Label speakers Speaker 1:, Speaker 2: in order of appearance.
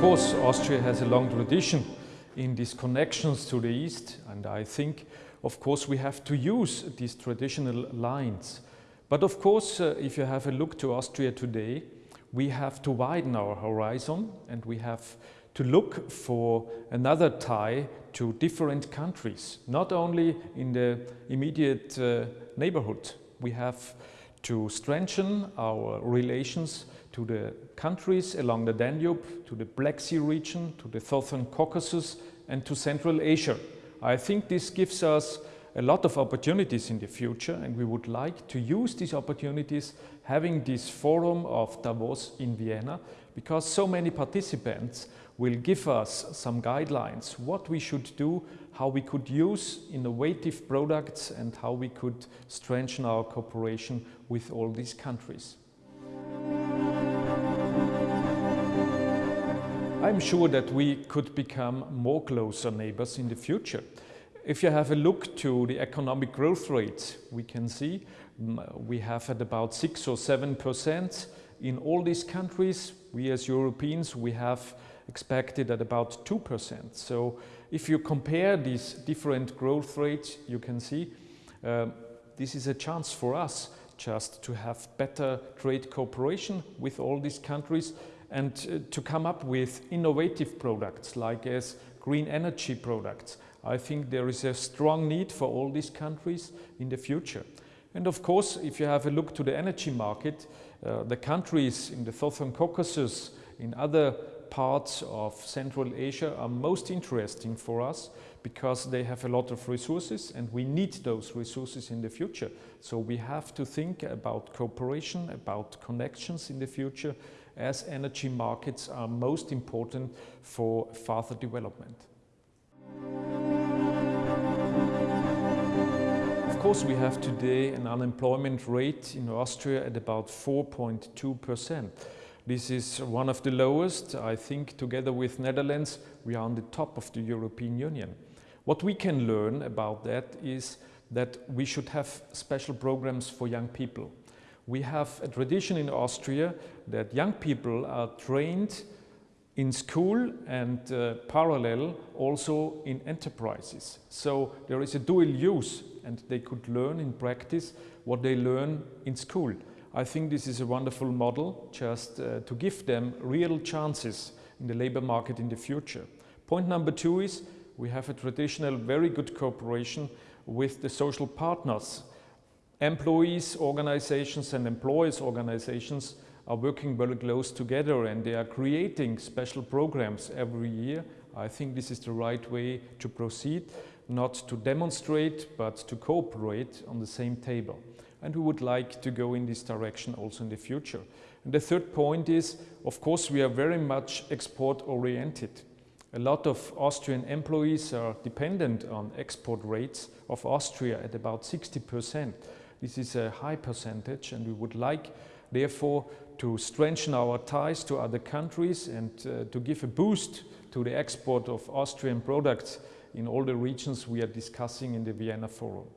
Speaker 1: course, Austria has a long tradition in these connections to the East and I think, of course, we have to use these traditional lines. But of course, uh, if you have a look to Austria today, we have to widen our horizon and we have to look for another tie to different countries, not only in the immediate uh, neighborhood. We have to strengthen our relations to the countries along the Danube, to the Black Sea region, to the Southern Caucasus and to Central Asia. I think this gives us a lot of opportunities in the future and we would like to use these opportunities having this forum of Davos in Vienna because so many participants will give us some guidelines what we should do, how we could use innovative products and how we could strengthen our cooperation with all these countries. I'm sure that we could become more closer neighbors in the future. If you have a look to the economic growth rates, we can see mm, we have at about 6 or 7 percent in all these countries. We as Europeans, we have expected at about 2 percent. So if you compare these different growth rates, you can see uh, this is a chance for us just to have better trade cooperation with all these countries and uh, to come up with innovative products like as green energy products. I think there is a strong need for all these countries in the future. And of course, if you have a look to the energy market, uh, the countries in the Southern Caucasus, in other parts of Central Asia are most interesting for us because they have a lot of resources and we need those resources in the future. So we have to think about cooperation, about connections in the future as energy markets are most important for further development. Course, we have today an unemployment rate in Austria at about 4.2 percent. This is one of the lowest. I think together with Netherlands, we are on the top of the European Union. What we can learn about that is that we should have special programs for young people. We have a tradition in Austria that young people are trained in school and uh, parallel also in enterprises. So there is a dual use and they could learn in practice what they learn in school. I think this is a wonderful model just uh, to give them real chances in the labor market in the future. Point number two is we have a traditional very good cooperation with the social partners employees organizations and employers organizations are working very close together and they are creating special programs every year. I think this is the right way to proceed, not to demonstrate, but to cooperate on the same table. And we would like to go in this direction also in the future. And the third point is, of course, we are very much export oriented. A lot of Austrian employees are dependent on export rates of Austria at about 60 percent. This is a high percentage and we would like therefore to strengthen our ties to other countries and uh, to give a boost to the export of Austrian products in all the regions we are discussing in the Vienna Forum.